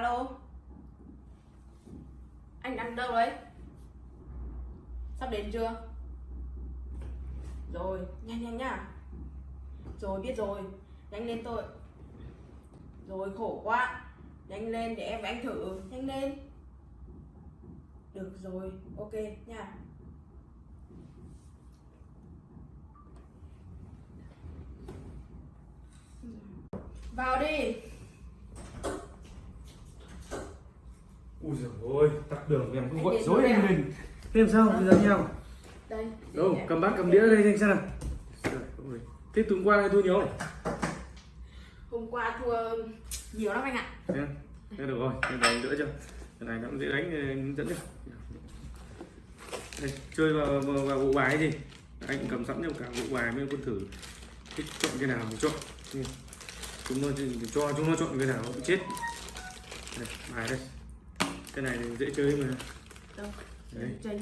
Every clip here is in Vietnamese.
alo? Anh đang đâu đấy? Sắp đến chưa? Rồi, nhanh nhanh nhá. Rồi, biết rồi. Nhanh lên tôi. Rồi, khổ quá. Nhanh lên để em và anh thử. Nhanh lên. Được rồi, ok nha. Vào đi. Ui giời ơi tắt đường em cứ gọi dối anh à? lên thế làm sao? Bây giờ nhau đây. Đâu cầm bát cầm đĩa đây. anh xem nào. Thế tuần qua này thua nhiều? Hôm qua thua nhiều lắm anh ạ. Thế thế được rồi thế này đỡ chưa? Cái này nó cũng dễ đánh hướng dẫn chứ đây, chơi vào, vào, vào bộ bài gì anh cầm sẵn cho cả bộ bài mấy quân thử. Thích chọn cái nào thì chọn. Chúng nó cho chúng nó chọn cái nào cũng chết. Đây, bài đây cái này thì dễ chơi mà. Đâu đấy. chơi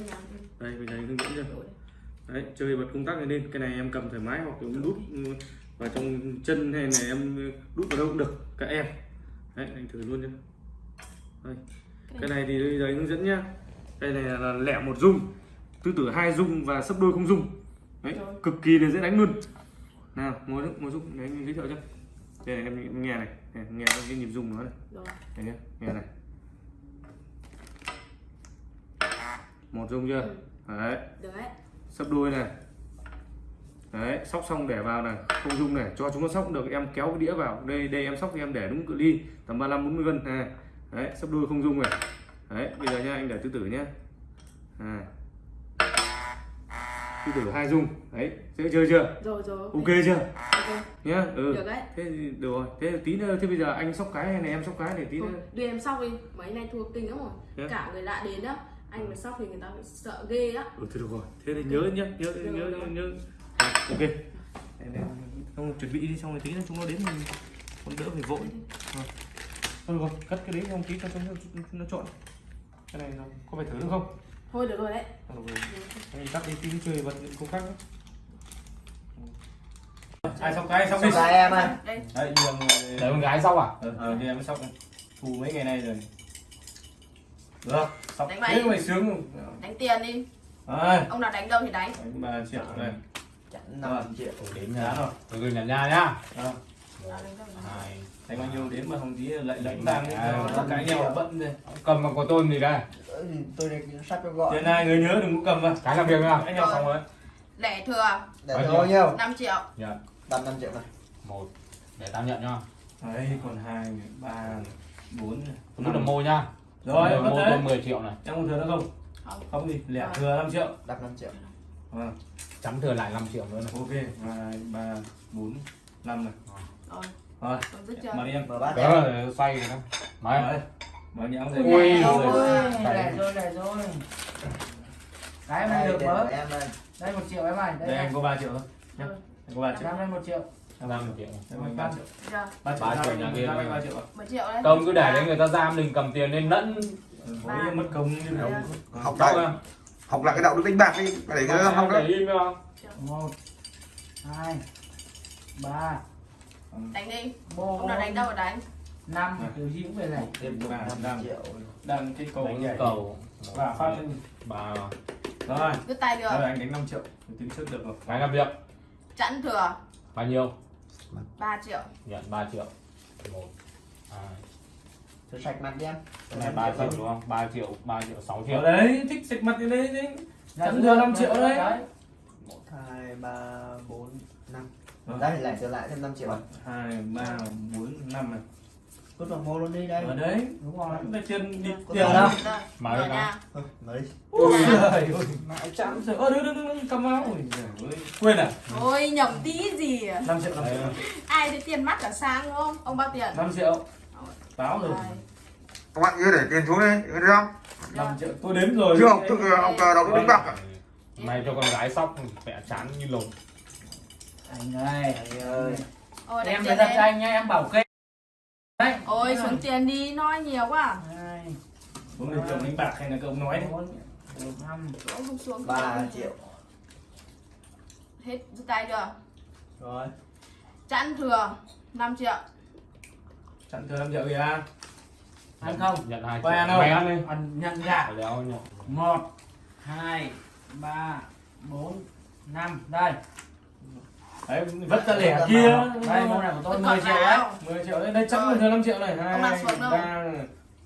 đây mình này hướng dẫn chưa đấy chơi bật công tắc này lên. Cái này em cầm thoải mái hoặc em đút vào trong chân hay là em đút vào đâu cũng được. Các em. Đấy anh thử luôn nhá. Đây. cái này thì bây giờ anh hướng dẫn nhá. Đây này là lẻ một dung. Tứ tử hai dung và sấp đôi không dung. Đấy cực kỳ là dễ đánh luôn. Nào ngồi xuống ngồi xuống đấy anh giới thiệu cho. Đây này, em nghe này, này nghe cái nhịp dung nó này. Nhá nghe này một dung chưa? Ừ. đấy. Đấy. Sấp đôi này. Đấy sóc xong để vào này không dung này cho chúng nó sóc được em kéo cái đĩa vào. Đây đây em sóc thì em để đúng cự ly tầm 35 40 cân này. Đấy sấp đôi không dung này đấy bây giờ nha anh để tứ tử nhá à. tứ tử hai dung. Đấy dễ chơi chưa? Rồi rồi ok. Chưa? Ok. Nhá ừ. Được đấy. Thế được rồi. Thế tí nữa thế bây giờ anh sóc cái hay là em sóc cái để tí nữa. đưa em sóc đi. Mấy nay thua kinh lắm rồi. À? cả người lạ đến á anh mà sóc thì người ta bị sợ ghê á. Ừ thôi được rồi. Thế thì nhớ nhá nhớ Được, nhớ được. nhớ, nhớ. À, ok. Không chuẩn bị đi xong rồi tí nữa chúng nó đến mình còn đỡ phải vội. Rồi. thôi được rồi cất cái đấy không tí cho chúng nó, nó chọn cái này nó có phải thử nữa không? Thôi được rồi đấy. Được rồi. Anh tắt đi tí chơi bật những công tắc nữa. ai xong cái xong đi. Xong cái em ơi. đây. Đấy nhường để con gái sau à? Ờ ờ đi em sóc thu mấy ngày nay rồi được sóc Đánh thế bài. mày sướng đánh tiền đi. Đấy, ông nào đánh đâu thì đánh. Đánh ba triệu này chẵn 5 triệu đến giá rồi. Từ từ nhà nhà nhá. Đó. Nào, đánh thì bao nhiêu đến mà không tí lại lệnh vàng à, cái nhau bận rồi. Cầm bằng của tôn gì đây. Ừ, tôi đây sắp cho gọi. Tiền này người nhớ đừng có cầm vào cái làm việc nào? Anh nhau xong rồi. Lẻ thừa. Để Bao tôi nhiêu? bao nhiêu 5 triệu. Nhận tầm 5 triệu này. Một để tao nhận nhá. Đấy còn hai ba bốn. Tôi biết là mô nhá rồi tôi đấy 10 triệu này. Em còn thừa nữa không? Không. Không gì lẻ Rồi. thừa 5 triệu. Đặt 5 triệu. Vâng. Chấm thừa lại 5 triệu nữa này. Ok hai ba bốn năm này. Rồi. Rồi. Mà đi em. Mở bát đó em. là xoay rồi đó. Máy đấy mà nhãng Ui, rồi. rồi. Để rồi để rồi cái em được của em đây một triệu em ơi. Đây đây anh có 3 triệu thôi. Rồi. anh có 3 triệu. Năm đây một triệu năm triệu. Anh 3 triệu. 3 triệu. Ba triệu nhà kia. 3 triệu ạ. Một triệu đấy. Công cứ để đấy người ta giam mình cầm tiền lên lẫn với mất công nào học lại. À? học lại cái đạo đức đánh bạc đi. Để cái học không một hai ba. Đánh đi. Bốn ông nào đánh đâu thì đánh. Năm kiểu gì cũng về này. Thêm được Và 5 đang- triệu. đang cái cầu đánh cầu. Và phát lên ba. Rồi. Dứt tay Rồi được anh đánh 5 triệu. Tính trước được rồi. Cái làm việc. Chẵn thừa. Bao nhiêu 3 triệu. Nhận 3 triệu. Một hai. Cho sạch mặt đi em. Cái này 3 triệu đúng không? 3 triệu 3 triệu 6 ở triệu đấy thích sạch mặt cái đấy đấy Chẵn thừa 5 triệu đấy. 1 2 3 4 5 Rồi. đây lại trở lại thêm 5 triệu. Hai ba bốn năm này cứ vào mô luôn đi đây. Ở đấy. Đúng rồi. Cái tiền đi tiền. tiền đâu Mở đi nào. mở đi ôi trời ơi. Mãi chạm rồi ơ đứng đứng đứng cầm áo ôi giời ơi. Quên à? Ôi nhầm tí gì à? 5 triệu 5 triệu. Ai thấy tiền mắt cả sang đúng không? Ông bao tiền? 5 triệu. Báo rồi. Các bạn nhớ để tiền xuống đây được không? 5 triệu. Tôi đếm rồi. Chưa học thức học đức đánh bạc à? mày cho con gái sóc mẹ chán như lồn. Anh ơi anh ơi. Ôi, em phải thật đi. cho anh nhá em bảo kê đấy. Ôi xuống tiền đi nói nhiều quá. Hai bốn người chồng đánh bạc hay là cậu nói đấy bốn. Năm. Xuống không xuống. 3 triệu. Hết dứt tay chưa? Rồi. Chẵn thừa 5 triệu. Chặn thừa 5 triệu kìa. Ăn không? nhận hai Quay triệu. ăn không? mày ăn đi. Ăn nhận gạo đéo nhận. Một hai ba bốn năm. Đây đấy vất ra lẻ kia. Đây món này của tôi Tôi 10 còn triệu đấy. Nào? 10 triệu đấy. Đây bình thường 5 triệu này. Hai xuống đâu? ba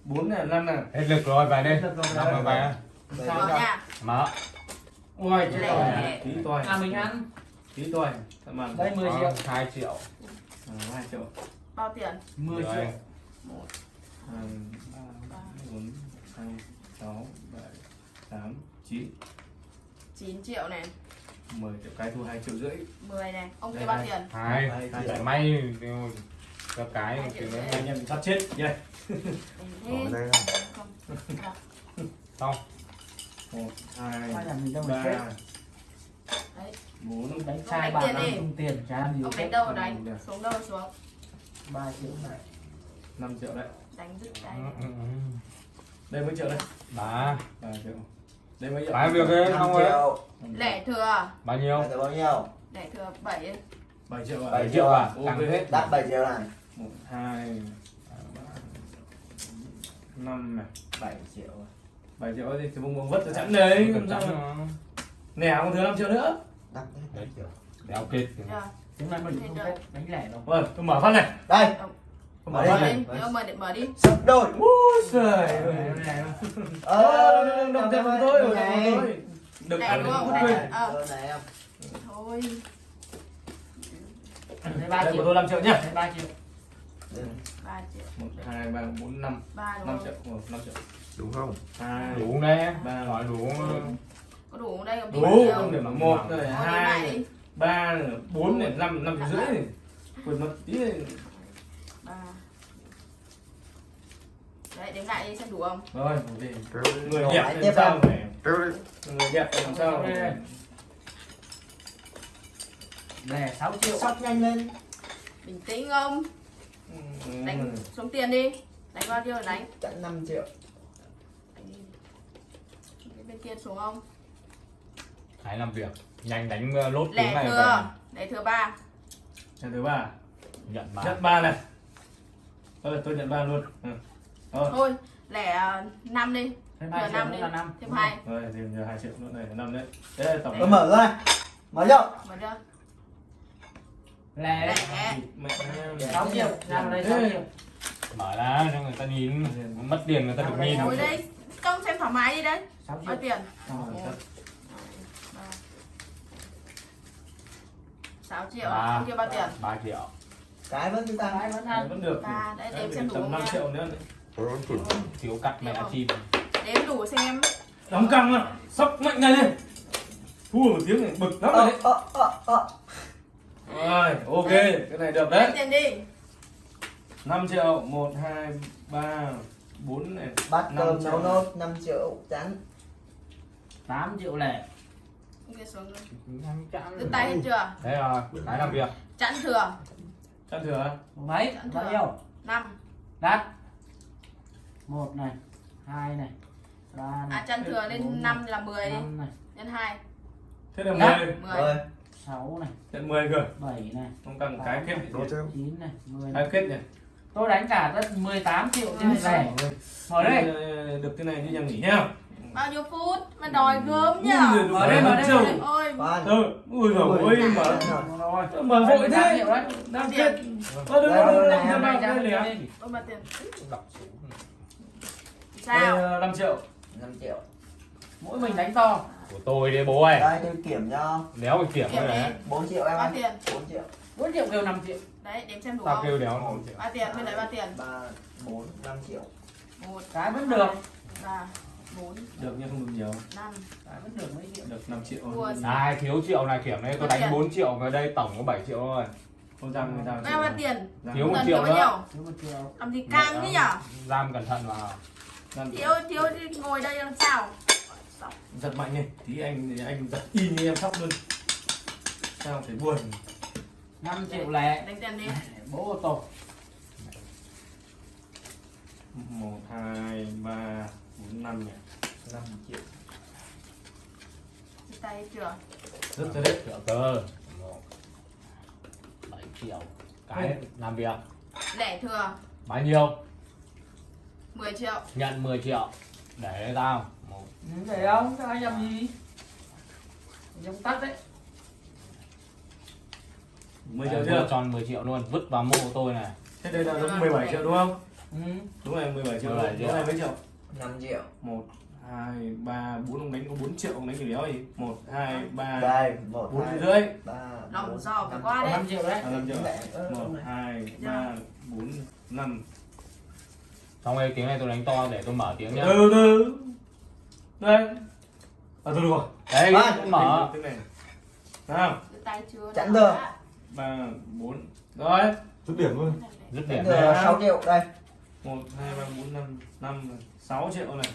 bốn này năm này. Hết lực rồi về đi. Năm rồi về. Mở chết Lẻ. rồi. Tí toài à mình ăn. Tí thằng bạn đây 10 Có triệu. hai triệu. Hai triệu. Bao tiền? 10 Rồi. triệu. Một hai ba bốn năm sáu bảy tám chín. 9 triệu này 10 triệu cái thu hai triệu rưỡi. 10 này ông Đây, kia bao đây. tiền? Hai triệu may cho cái anh em sắp chết. Đây không xong. Một hai ba. Đấy. bốn. Đánh trai bạn đi. tung tiền chả gì ông đánh đâu đánh xuống đâu xuống? 3 triệu này. 5 triệu đấy. Đánh dứt cái Ừ, ừ, ừ. đây mấy triệu đây? Ba. Ba triệu Ba việc năm Không ấy. lẻ thừa. Bao nhiêu? Giờ bao nhiêu? Lẻ thừa 7 7 triệu à? Bảy bảy triệu à? Ok. tăng hết. Đắt 7 triệu này một hai ba năm này. 7 triệu 7 triệu thì cái bông vất cho chẵn đấy làm thận sao nó- nè còn thừa 5 triệu nữa. Đắt đấy 7 triệu. Đéo chưa chúng ta mình không phép? Đánh lẻ đâu. Vâng tôi mở phát này. Đây Mở mở đi. mở này đi mở mở đi sấp đôi giời ơi. ờ đồng tiền của tôi được Này, ăn đúng không? Này. Ờ. Ờ, thôi thấy 3 đây của triệu tôi 5 triệu nhá 3 triệu. 3 triệu một hai ba bốn năm 3 đúng 5 không triệu năm triệu đúng không hai đủ đấy Ba. hỏi đủ có đủ không đây không đủ không để mà một này hai ba bốn này năm năm triệu rưỡi quên mất tí này ba đấy đếm lại đi xem đủ không? Rồi người Rồi, đẹp làm sao này người đẹp làm sao lẻ 6 triệu. Sắp nhanh lên. Bình tĩnh không? Ừ. đánh xuống tiền đi. Đánh bao nhiêu là đánh? Chẵn 5 triệu. Đánh đi. Bên kia xuống không? Hãy làm việc. Nhanh đánh uh, lốt tiếng lẻ này thừa. lẻ thừa ba. Nhà thứ ba về nhận mà nhận ba này. Ờ tôi nhận ba luôn. Ừ. Rồi, thôi lẻ năm đi. Thêm thừa 2 triệu năm nữa đi. là 5 thêm hai. Rồi. Thì nhờ hai triệu nữa này là năm đấy. Là tổng tôi mở ra. Mở vô mở chưa lẻ. Lẻ. Mẹ 6 triệu. Ra đây 6 Ê. triệu. Mở ra cho người ta nhìn. Mất tiền người ta được nhìn. ngồi đây. Trông xem thoải mái đi đấy. 6 bao triệu. tiền? Ờ, một thật. hai, ba. sáu triệu ba. À? ông kia bao tiền. Ba triệu. Cái vẫn cứ tăng. Cái vẫn ăn vẫn được. Ba, đấy, đếm xem đủ không 5 nha. triệu nữa Thiếu cắt mẹ chim. đếm đủ xem. Đóng căng à sóc mạnh ngay lên. Thua một tiếng này bực lắm rồi đấy. Ờ ờ ờ rồi ok. Cái này được đấy. Tiền đi. 5 triệu 1 2 3 4 này. Bát Năm cơm triệu. nấu nốt 5 triệu chẵn 8 triệu lẻ. Chẵn. Đứt tay hết chưa? Thế rồi cái làm việc. Chẵn thừa. Chăn thừa mấy? Chẵn bao nhiêu? Năm. Đắt một này hai này ba à này chẵn thừa bốn lên năm là 10 đi này nhân hai thế là Dạ. 10 10 rồi sáu này nhận 10 cơ bảy này không cần cái kết Đốt thêm. chín này mười cái kết nhỉ tôi đánh cả đất 18 triệu trên lẻ mở đây Ờ, được cái này như nhà nghỉ nhá bao nhiêu phút mà đòi gớm nhỉ Ui, mở đây mở đây mở đây ôi ui giời ôi mở rồi mở vội 18 thế đang kết Này, này, đừng ra đừng đây đừng đi. ôi mà tiền đọc xuống sao? 5 triệu. 5 triệu. Mỗi mình đánh to. Của tôi đấy bố ơi. Đây tôi kiểm cho. Đéo phải kiểm Kiểm đấy 4 triệu em bao ơi. tiền. 4 triệu. 4 triệu kêu 5 triệu. Đấy đếm xem đủ tao kêu không đéo năm triệu. Bao tiền bên đấy bao tiền. 3 4 5 triệu. Một. Cái vẫn được. Ba bốn. Được nhưng không được nhiều. Năm. Cái vẫn được mấy triệu. Được 5 triệu. Này thiếu triệu này kiểm đấy tôi đánh tiền? 4 triệu về đây tổng có 7 triệu thôi. Không người ta bao bao tiền. Thiếu một triệu nữa. thiếu một triệu. Làm gì căng thế nhở? giam cẩn thận vào thiếu thiếu thì ngồi đây làm sao? Giật mạnh đi tí anh anh giật y như em sóc luôn. Sao phải buồn? 5 triệu lẻ. Đánh tiền đi. Bố ô tô. Một hai ba bốn năm nhỉ? 5 triệu. Tay hết chưa? Rất là đấy triệu cơ. 7 triệu. Cái làm việc. Lẻ thừa. Bao nhiêu 10 triệu nhận 10 triệu để tao một để không tao nhầm gì nhầm tắt đấy 10 triệu chưa? tròn 10 triệu luôn, vứt vào mộ tôi này. Thế đây là đúng 17 triệu đúng không? Ừ. Đúng rồi, 17 triệu. 17 triệu. Đúng rồi, mấy triệu? 5 triệu. 1 2 3 4 ông đánh có 4 triệu ông đánh thì đéo gì? 1 2 3 Đây, 1 4 2, rưỡi. 3 4 Đồng giò phải qua đấy. 5 triệu đấy. À, 5 triệu. 1 2 3 4 5 xong rồi tiếng này tôi đánh to để tôi mở tiếng nhá. Từ từ đây. À từ rồi. Đấy tôi mở. Cái này nào. Chẵn được. ba bốn. Rồi. Dứt điểm luôn. Dứt Điểm 6 triệu đây. Một hai ba bốn năm năm sáu triệu này.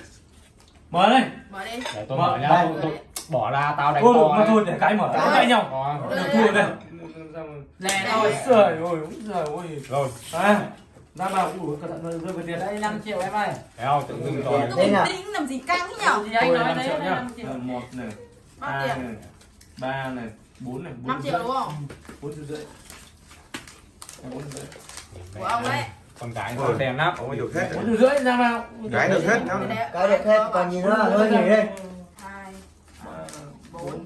Mở đây. Mở đi. Để tôi Mở. mở nhá. Tôi, tôi bỏ ra tao đánh thôi to mà thôi để cái mở Cái. cãi nhau. Được thua đây. Ôi thôi trời ơi ôi trời ơi. Rồi. À ra vào ủa cẩn thận rơi vào tiền. Đây 5 triệu em ơi. Không tự dưng rồi. Đây nào. tĩnh làm gì căng thế nhở? Thì anh nói năm đấy triệu là nhá. 5 triệu. Ờ, một này tiền? này ba này bốn này bốn 5 triệu đúng không? Bốn triệu rưỡi. Bốn triệu rưỡi. Của ông đấy con cái Ôi. nó đèn nắp. Ông ấy được hết bốn triệu rưỡi ra vào. Gái được hết Cái nhá đấy- cái được hết còn nhìn nó là hơi nghỉ đây. Hai ba bốn.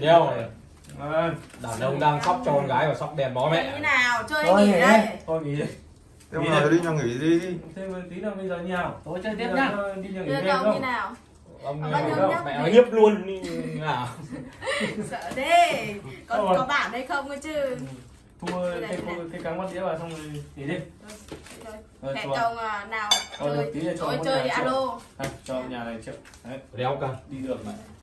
Đeo Ờ, đàn ông đang sóc cho con gái và sóc đèn bó như mẹ nào chơi Thôi, nghỉ nghỉ đây. Thôi nghỉ đi thế mà đi. Nhau nghỉ đi. Đi thêm tí nữa bây giờ như nào Tôi chơi tiếp nhá. đi nhà nghỉ chơi đêm ông như không nào ông Bao nhiêu nhá? mẹ nó hiếp luôn đi. Nào. Sợ thế. Có có bản hay không cơ chứ? Thua Đây cái cái cắn bắt đĩa vào xong rồi nghỉ đi. Rồi, hẹn chồng à, nào. Chơi là tối chơi nhà triệu. alo. Cho nhà này triệu đấy. Đeo cả đi được mà